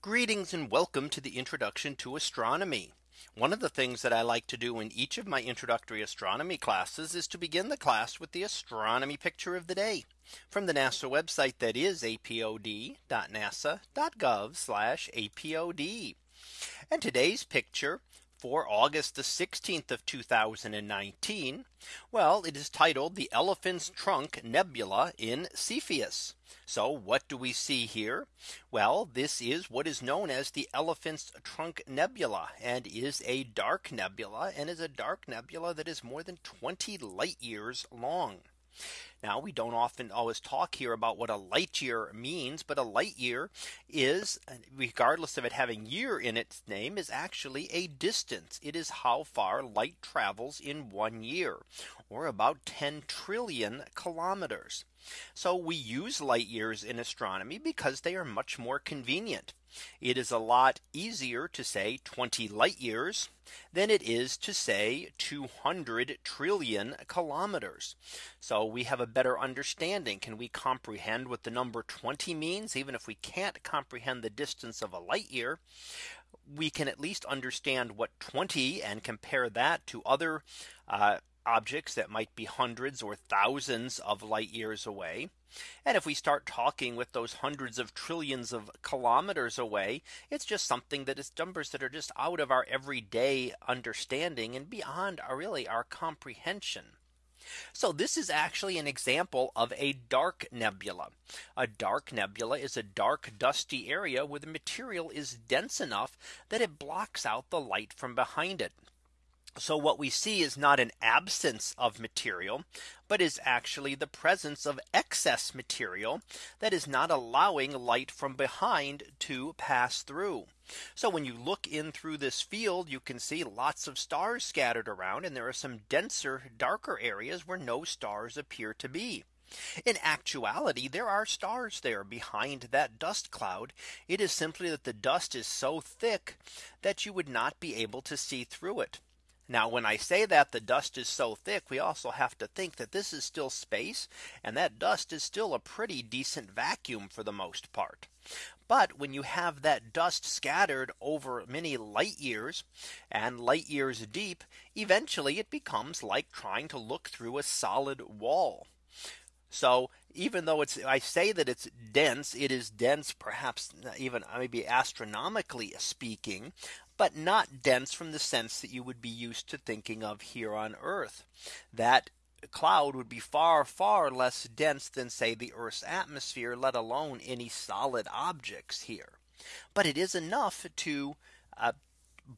Greetings and welcome to the introduction to astronomy. One of the things that I like to do in each of my introductory astronomy classes is to begin the class with the astronomy picture of the day from the NASA website that is apod.nasa.gov apod. And today's picture for August the 16th of 2019. Well, it is titled the Elephant's Trunk Nebula in Cepheus. So what do we see here? Well, this is what is known as the Elephant's Trunk Nebula and is a dark nebula and is a dark nebula that is more than 20 light years long. Now we don't often always talk here about what a light year means, but a light year is regardless of it having year in its name is actually a distance. It is how far light travels in one year or about 10 trillion kilometers. So we use light years in astronomy because they are much more convenient. It is a lot easier to say 20 light years than it is to say 200 trillion kilometers. So we have a better understanding. Can we comprehend what the number 20 means even if we can't comprehend the distance of a light year? We can at least understand what 20 and compare that to other uh, objects that might be hundreds or thousands of light years away. And if we start talking with those hundreds of trillions of kilometers away, it's just something that is numbers that are just out of our everyday understanding and beyond our really our comprehension. So this is actually an example of a dark nebula. A dark nebula is a dark dusty area where the material is dense enough that it blocks out the light from behind it. So what we see is not an absence of material, but is actually the presence of excess material that is not allowing light from behind to pass through. So when you look in through this field, you can see lots of stars scattered around and there are some denser darker areas where no stars appear to be. In actuality, there are stars there behind that dust cloud. It is simply that the dust is so thick that you would not be able to see through it. Now when I say that the dust is so thick, we also have to think that this is still space and that dust is still a pretty decent vacuum for the most part. But when you have that dust scattered over many light years and light years deep, eventually it becomes like trying to look through a solid wall. So even though it's I say that it's dense, it is dense, perhaps even maybe astronomically speaking, but not dense from the sense that you would be used to thinking of here on Earth. That cloud would be far, far less dense than say the Earth's atmosphere, let alone any solid objects here. But it is enough to uh,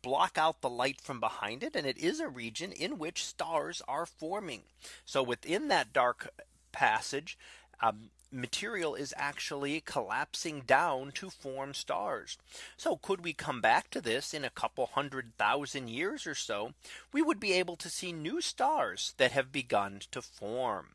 block out the light from behind it. And it is a region in which stars are forming. So within that dark passage, um, material is actually collapsing down to form stars. So could we come back to this in a couple hundred thousand years or so, we would be able to see new stars that have begun to form.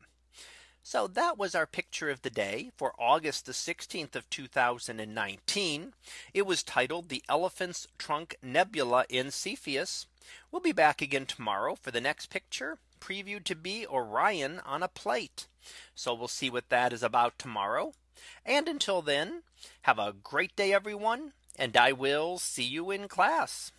So that was our picture of the day for August the 16th of 2019. It was titled the Elephant's Trunk Nebula in Cepheus. We'll be back again tomorrow for the next picture previewed to be Orion on a plate. So we'll see what that is about tomorrow. And until then, have a great day, everyone. And I will see you in class.